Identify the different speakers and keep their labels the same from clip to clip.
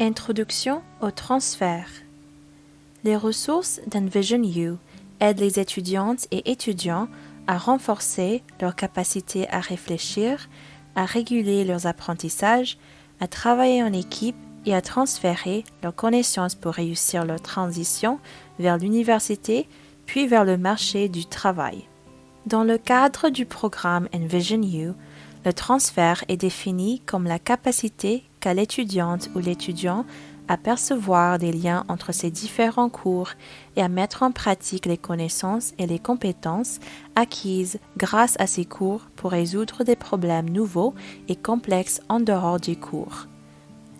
Speaker 1: Introduction au transfert. Les ressources d'Envision U aident les étudiantes et étudiants à renforcer leur capacité à réfléchir, à réguler leurs apprentissages, à travailler en équipe et à transférer leurs connaissances pour réussir leur transition vers l'université puis vers le marché du travail. Dans le cadre du programme Envision U, le transfert est défini comme la capacité qu'a l'étudiante ou l'étudiant à percevoir des liens entre ces différents cours et à mettre en pratique les connaissances et les compétences acquises grâce à ces cours pour résoudre des problèmes nouveaux et complexes en dehors du cours.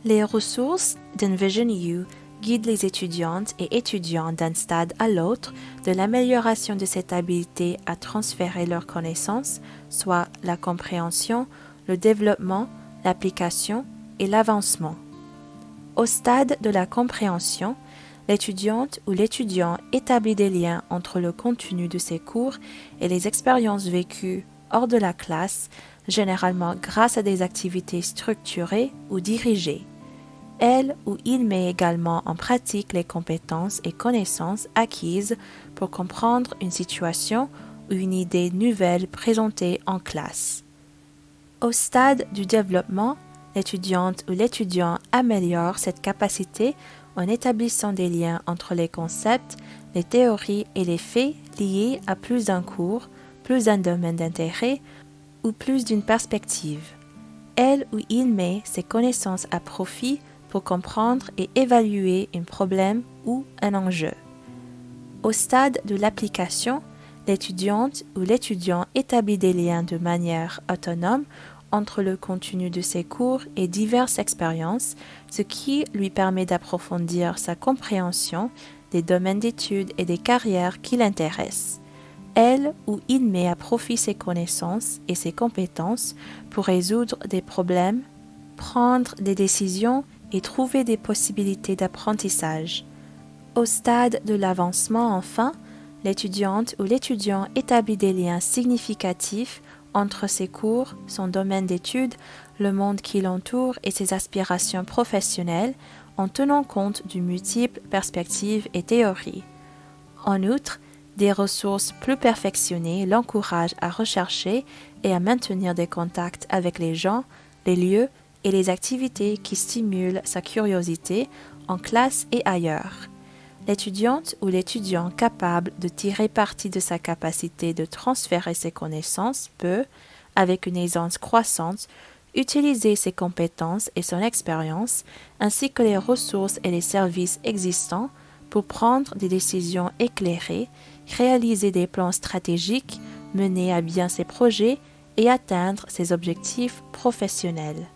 Speaker 1: Les ressources d'Envision guident les étudiantes et étudiants d'un stade à l'autre de l'amélioration de cette habileté à transférer leurs connaissances, soit la compréhension, le développement, l'application et l'avancement. Au stade de la compréhension, l'étudiante ou l'étudiant établit des liens entre le contenu de ses cours et les expériences vécues hors de la classe, généralement grâce à des activités structurées ou dirigées. Elle ou il met également en pratique les compétences et connaissances acquises pour comprendre une situation ou une idée nouvelle présentée en classe. Au stade du développement, l'étudiante ou l'étudiant améliore cette capacité en établissant des liens entre les concepts, les théories et les faits liés à plus d'un cours, plus d'un domaine d'intérêt ou plus d'une perspective. Elle ou il met ses connaissances à profit pour comprendre et évaluer un problème ou un enjeu. Au stade de l'application, l'étudiante ou l'étudiant établit des liens de manière autonome entre le contenu de ses cours et diverses expériences, ce qui lui permet d'approfondir sa compréhension des domaines d'études et des carrières qui l'intéressent. Elle ou il met à profit ses connaissances et ses compétences pour résoudre des problèmes, prendre des décisions et trouver des possibilités d'apprentissage. Au stade de l'avancement, enfin, l'étudiante ou l'étudiant établit des liens significatifs entre ses cours, son domaine d'études, le monde qui l'entoure et ses aspirations professionnelles en tenant compte de multiples perspectives et théories. En outre, des ressources plus perfectionnées l'encouragent à rechercher et à maintenir des contacts avec les gens, les lieux et les activités qui stimulent sa curiosité en classe et ailleurs. L'étudiante ou l'étudiant capable de tirer parti de sa capacité de transférer ses connaissances peut, avec une aisance croissante, utiliser ses compétences et son expérience, ainsi que les ressources et les services existants pour prendre des décisions éclairées, réaliser des plans stratégiques, mener à bien ses projets et atteindre ses objectifs professionnels.